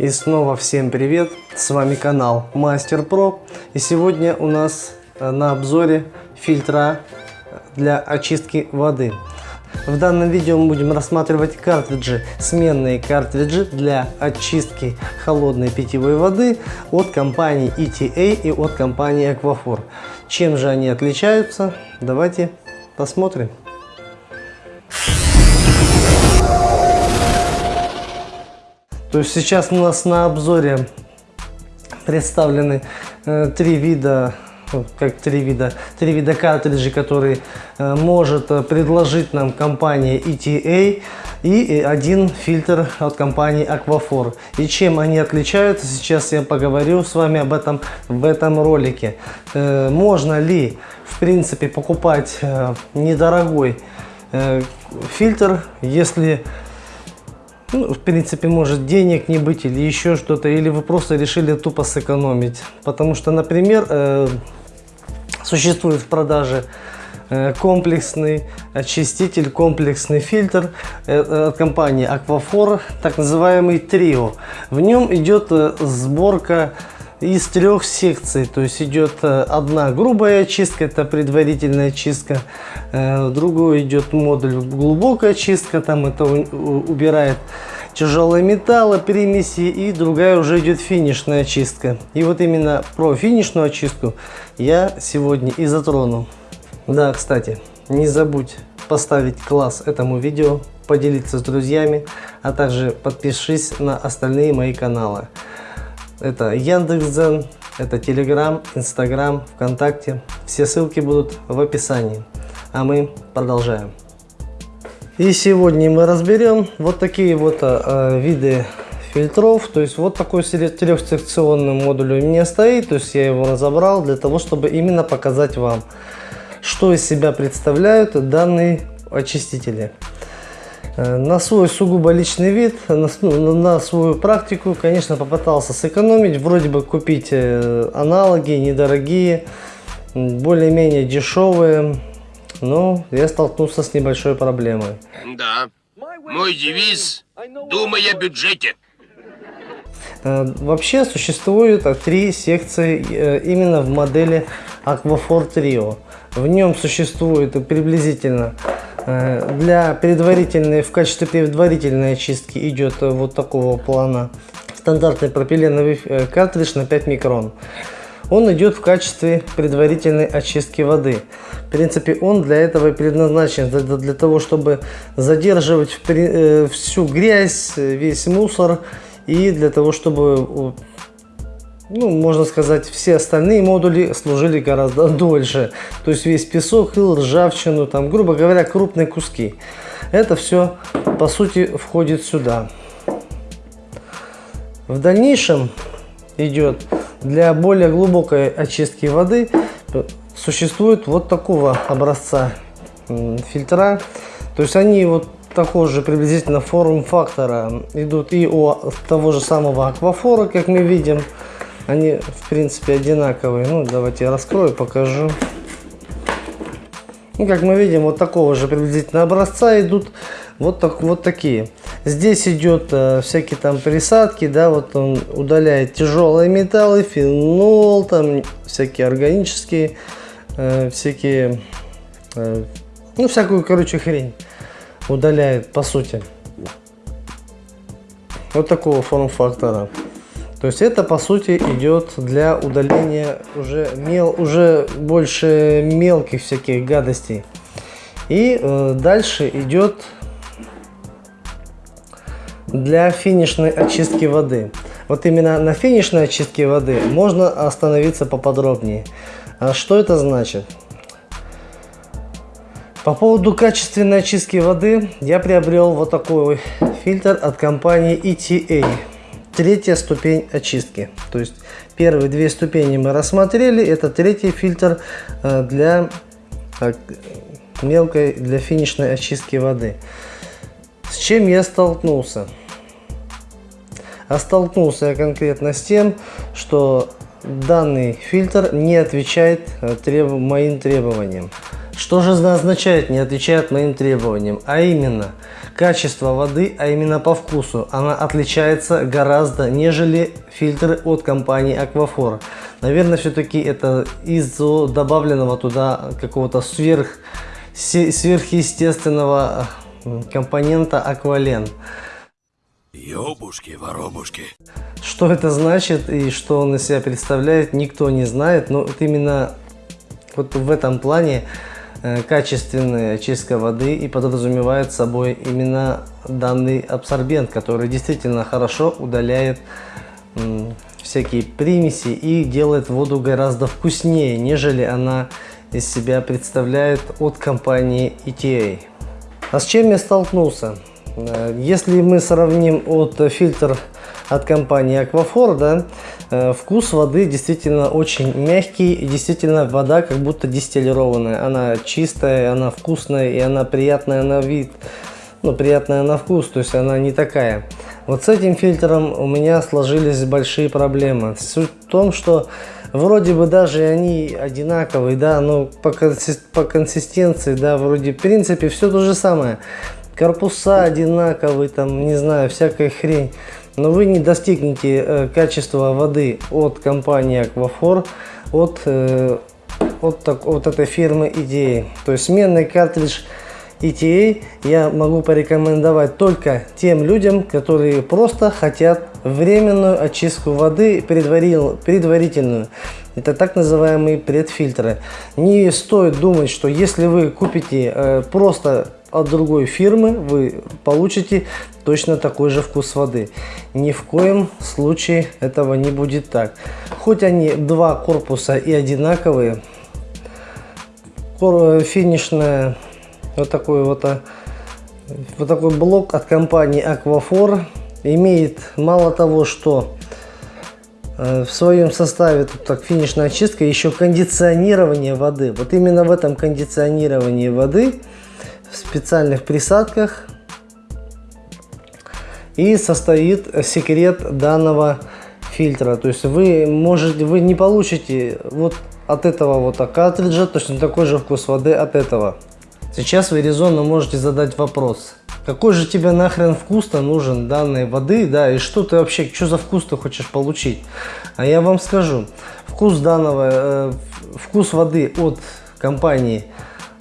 И снова всем привет! С вами канал Мастер Про. И сегодня у нас э, на обзоре фильтра для очистки воды. В данном видео мы будем рассматривать картриджи, сменные картриджи для очистки холодной питьевой воды от компании ETA и от компании Aquafor. Чем же они отличаются? Давайте посмотрим. То есть сейчас у нас на обзоре представлены э, три вида ну, как три вида, три вида картриджей, которые э, может э, предложить нам компания ETA и один фильтр от компании Aquafor. И чем они отличаются, сейчас я поговорю с вами об этом в этом ролике. Э, можно ли, в принципе, покупать э, недорогой э, фильтр, если ну, в принципе, может денег не быть или еще что-то, или вы просто решили тупо сэкономить. Потому что, например, э, существует в продаже э, комплексный очиститель, комплексный фильтр э, от компании Aquafor, так называемый Trio. В нем идет э, сборка из трех секций. То есть идет э, одна грубая очистка, это предварительная очистка. Э, другой идет модуль глубокая очистка, там это убирает тяжелые металлы, примеси. И другая уже идет финишная очистка. И вот именно про финишную очистку я сегодня и затрону. Да, кстати, не забудь поставить класс этому видео, поделиться с друзьями, а также подпишись на остальные мои каналы. Это Яндекс.Дзен, это Телеграм, Инстаграм, ВКонтакте. Все ссылки будут в описании. А мы продолжаем. И сегодня мы разберем вот такие вот э, виды фильтров. То есть вот такой трехсекционный модуль у меня стоит. То есть я его разобрал для того, чтобы именно показать вам, что из себя представляют данные очистители. Э, на свой сугубо личный вид, на, ну, на свою практику, конечно, попытался сэкономить. Вроде бы купить э, аналоги недорогие, более-менее дешевые. Но я столкнулся с небольшой проблемой. Да, мой девиз «Думай о бюджете». Э, вообще существует три секции именно в модели Aquafor Trio. В нем существует приблизительно для предварительной, в качестве предварительной очистки идет э, вот такого плана стандартный пропиленовый э, картридж на 5 микрон. Он идет в качестве предварительной очистки воды. В принципе, он для этого предназначен, для, для того, чтобы задерживать всю грязь, весь мусор и для того, чтобы ну, можно сказать, все остальные модули служили гораздо дольше. То есть весь песок, ил, ржавчину, там, грубо говоря, крупные куски. Это все, по сути, входит сюда. В дальнейшем идет для более глубокой очистки воды существует вот такого образца фильтра. То есть они вот такого же приблизительно форм-фактора идут и у того же самого аквафора, как мы видим. Они, в принципе, одинаковые. Ну, давайте я раскрою, покажу. Ну, как мы видим, вот такого же приблизительно образца идут вот, так, вот такие. Здесь идет э, всякие там присадки, да, вот он удаляет тяжелые металлы, фенол, там всякие органические, э, всякие, э, ну, всякую, короче, хрень удаляет, по сути. Вот такого форм-фактора. То есть это по сути идет для удаления уже, мел, уже больше мелких всяких гадостей. И э, дальше идет для финишной очистки воды. Вот именно на финишной очистке воды можно остановиться поподробнее. А что это значит? По поводу качественной очистки воды я приобрел вот такой фильтр от компании ETA третья ступень очистки. То есть первые две ступени мы рассмотрели. Это третий фильтр э, для мелкой, для финишной очистки воды. С чем я столкнулся? А столкнулся я конкретно с тем, что данный фильтр не отвечает э, треб... моим требованиям. Что же означает не отвечает моим требованиям? А именно, качество воды, а именно по вкусу, она отличается гораздо, нежели фильтры от компании Aquaphor. Наверное, все-таки это из-за добавленного туда какого-то сверх, сверхъестественного э, компонента аквален. Ёбушки, воробушки. Что это значит и что он из себя представляет, никто не знает. Но вот именно вот в этом плане качественная очистка воды и подразумевает собой именно данный абсорбент, который действительно хорошо удаляет всякие примеси и делает воду гораздо вкуснее, нежели она из себя представляет от компании ETA. А с чем я столкнулся? Э, если мы сравним от фильтр от компании Aquafor, да, э, вкус воды действительно очень мягкий, действительно вода как будто дистиллированная. Она чистая, она вкусная и она приятная на вид, ну приятная на вкус, то есть она не такая. Вот с этим фильтром у меня сложились большие проблемы. Суть в том, что вроде бы даже они одинаковые, да, но по, по консистенции, да, вроде в принципе все то же самое корпуса одинаковые, там, не знаю, всякая хрень. Но вы не достигнете э, качества воды от компании Aquafor, от, э, от, так, от этой фирмы ETA. То есть сменный картридж ETA я могу порекомендовать только тем людям, которые просто хотят временную очистку воды предварительную. Это так называемые предфильтры. Не стоит думать, что если вы купите э, просто от другой фирмы вы получите точно такой же вкус воды. Ни в коем случае этого не будет так. Хоть они два корпуса и одинаковые, финишная вот такой вот, а, вот такой блок от компании Aquafor имеет мало того, что э, в своем составе тут так финишная очистка, еще кондиционирование воды. Вот именно в этом кондиционировании воды в специальных присадках. И состоит секрет данного фильтра. То есть вы можете, вы не получите вот от этого вот картриджа точно такой же вкус воды от этого. Сейчас вы резонно можете задать вопрос. Какой же тебе нахрен вкус-то нужен данной воды, да, и что ты вообще, что за вкус ты хочешь получить? А я вам скажу, вкус данного, э, вкус воды от компании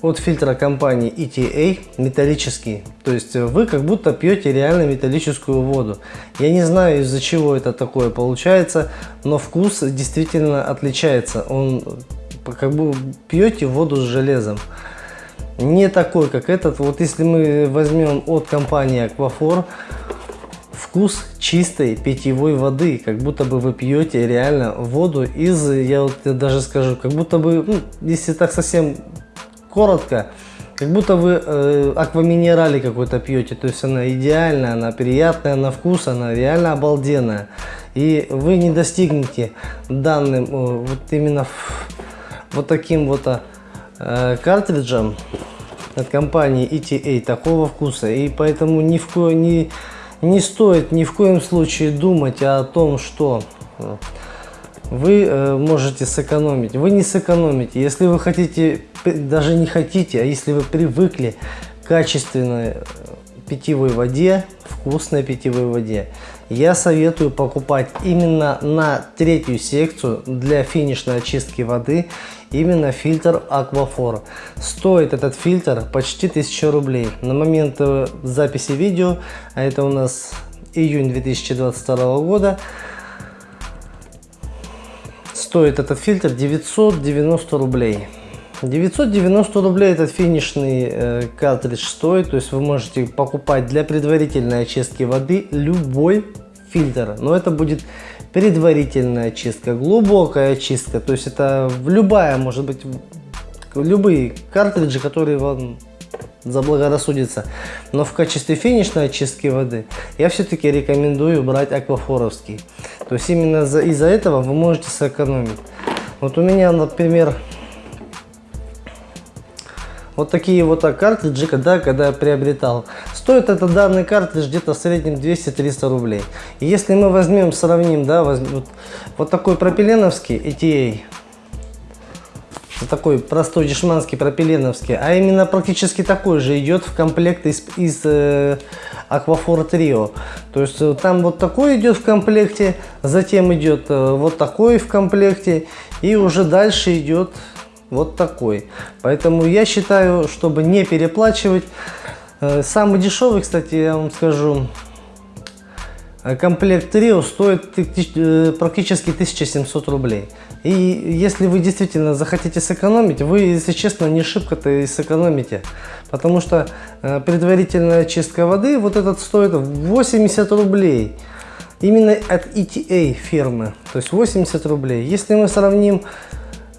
от фильтра компании ETA металлический. То есть вы как будто пьете реально металлическую воду. Я не знаю из-за чего это такое получается, но вкус действительно отличается. Он как бы пьете воду с железом. Не такой, как этот. Вот если мы возьмем от компании Aquafor, вкус чистой питьевой воды, как будто бы вы пьете реально воду из, я вот даже скажу, как будто бы, ну, если так совсем коротко, как будто вы э, акваминерали какой-то пьете, то есть она идеальная, она приятная на вкус, она реально обалденная. И вы не достигнете данным, э, вот именно вот таким вот э, картриджем от компании ETA такого вкуса. И поэтому ни в ко, не, не стоит ни в коем случае думать о том, что э, вы э, можете сэкономить. Вы не сэкономите. Если вы хотите, даже не хотите, а если вы привыкли к качественной э, питьевой воде, вкусной питьевой воде, я советую покупать именно на третью секцию для финишной очистки воды именно фильтр Aquafor. Стоит этот фильтр почти 1000 рублей. На момент э, записи видео, а это у нас июнь 2022 года, стоит этот фильтр 990 рублей. 990 рублей этот финишный э, картридж стоит, то есть вы можете покупать для предварительной очистки воды любой фильтр, но это будет предварительная очистка, глубокая очистка, то есть это любая, может быть, любые картриджи, которые вам заблагорассудится. Но в качестве финишной очистки воды я все-таки рекомендую брать аквафоровский. То есть именно из-за этого вы можете сэкономить. Вот у меня, например, вот такие вот картриджи, когда, когда я приобретал. Стоит этот данный картридж где-то в среднем 200-300 рублей. И если мы возьмем, сравним, да, возьмем, вот, вот такой пропиленовский ETA, такой простой дешманский пропиленовский, а именно практически такой же идет в комплект из, из э, Aquaphor Trio. То есть э, там вот такой идет в комплекте, затем идет э, вот такой в комплекте и уже дальше идет вот такой. Поэтому я считаю, чтобы не переплачивать, э, самый дешевый, кстати, я вам скажу, э, комплект Trio стоит э, практически 1700 рублей. И если вы действительно захотите сэкономить, вы, если честно, не шибко-то и сэкономите. Потому что э, предварительная чистка воды, вот этот стоит 80 рублей. Именно от ETA фирмы, то есть 80 рублей. Если мы сравним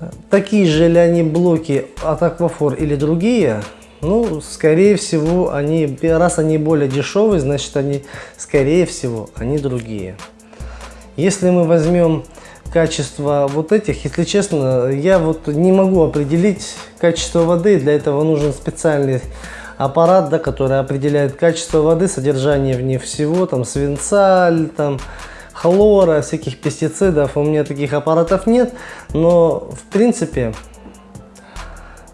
э, такие же ли они блоки от Aquafor или другие, ну, скорее всего, они, раз они более дешевые, значит, они, скорее всего, они другие. Если мы возьмем качество вот этих, если честно, я вот не могу определить качество воды, для этого нужен специальный аппарат, да, который определяет качество воды, содержание в ней всего, там свинца, там хлора, всяких пестицидов. У меня таких аппаратов нет, но в принципе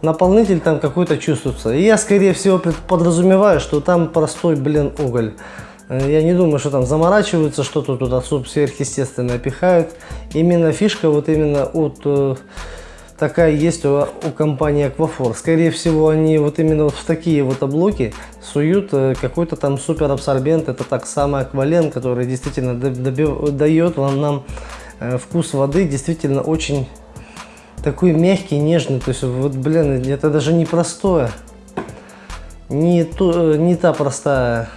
наполнитель там какой-то чувствуется. И я скорее всего подразумеваю, что там простой, блин, уголь. Э, я не думаю, что там заморачиваются, что-то туда сверхъестественное пихают. Именно фишка вот именно от э, такая есть у, у компании Aquafor. Скорее всего, они вот именно вот в такие вот облоки суют э, какой-то там супер абсорбент. Это так самый аквален, который действительно дает вам нам вкус воды действительно очень такой мягкий, нежный. То есть вот, блин, это даже не простое. Не, то, не та простая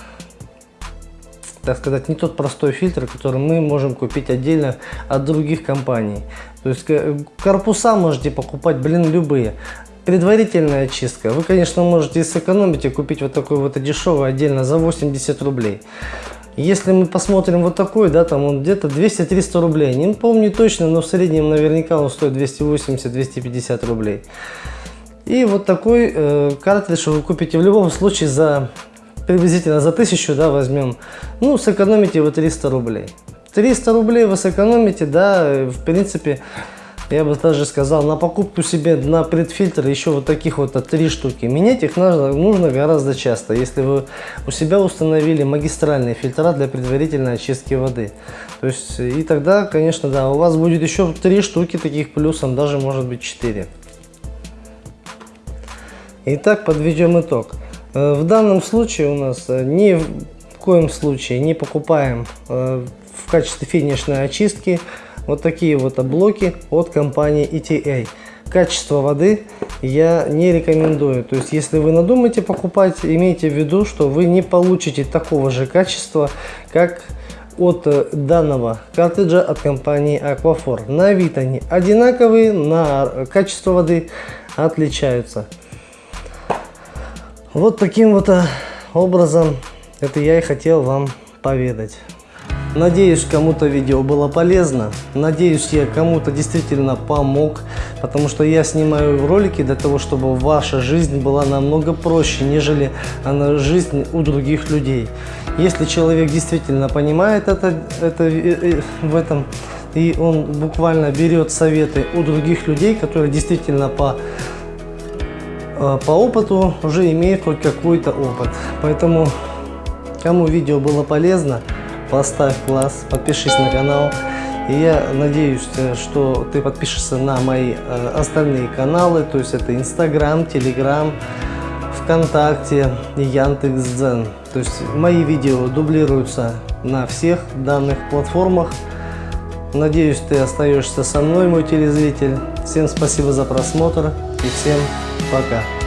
так сказать, не тот простой фильтр, который мы можем купить отдельно от других компаний. То есть корпуса можете покупать, блин, любые. Предварительная очистка. Вы, конечно, можете сэкономить и купить вот такой вот дешевый отдельно за 80 рублей. Если мы посмотрим вот такой, да, там он где-то 200-300 рублей. Не помню точно, но в среднем наверняка он стоит 280-250 рублей. И вот такой э, картридж вы купите в любом случае за приблизительно за 1000, да, возьмем, ну, сэкономите вы 300 рублей. 300 рублей вы сэкономите, да, в принципе, я бы даже сказал, на покупку себе на предфильтр еще вот таких вот три штуки. Менять их нужно, нужно гораздо часто, если вы у себя установили магистральные фильтра для предварительной очистки воды. То есть, и тогда, конечно, да, у вас будет еще три штуки таких плюсом, даже может быть 4. Итак, подведем итог. Э, в данном случае у нас э, ни в коем случае не покупаем э, в качестве финишной очистки вот такие вот блоки от компании ETA. Качество воды я не рекомендую. То есть, если вы надумаете покупать, имейте в виду, что вы не получите такого же качества, как от данного картриджа от компании Aquafor. На вид они одинаковые, на качество воды отличаются. Вот таким вот э, образом это я и хотел вам поведать. Надеюсь, кому-то видео было полезно. Надеюсь, я кому-то действительно помог. Потому что я снимаю ролики для того, чтобы ваша жизнь была намного проще, нежели она жизнь у других людей. Если человек действительно понимает это, это э, э, в этом, и он буквально берет советы у других людей, которые действительно по по опыту уже имеет хоть какой-то опыт. Поэтому, кому видео было полезно, поставь класс, подпишись на канал. И я надеюсь, э, что ты подпишешься на мои э, остальные каналы, то есть это Инстаграм, Телеграм, ВКонтакте и Яндекс.Дзен. То есть мои видео дублируются на всех данных платформах. Надеюсь, ты остаешься со мной, мой телезритель. Всем спасибо за просмотр и всем пока.